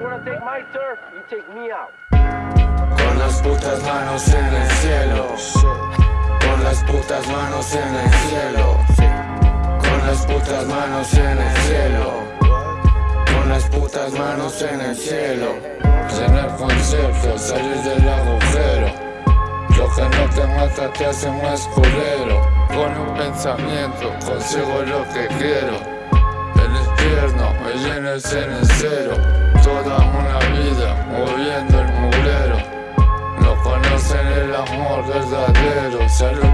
wanna take my turf, you take me out. Con las putas manos en el cielo. Con las putas manos en el cielo. Con las putas manos en el cielo. Con las putas manos en el cielo. Llenar concierto, salir del agujero. Lo que no te mata te hace más culero. Con un pensamiento consigo lo que quiero. El infierno me llena el cenicero. Amor verdadero. Salud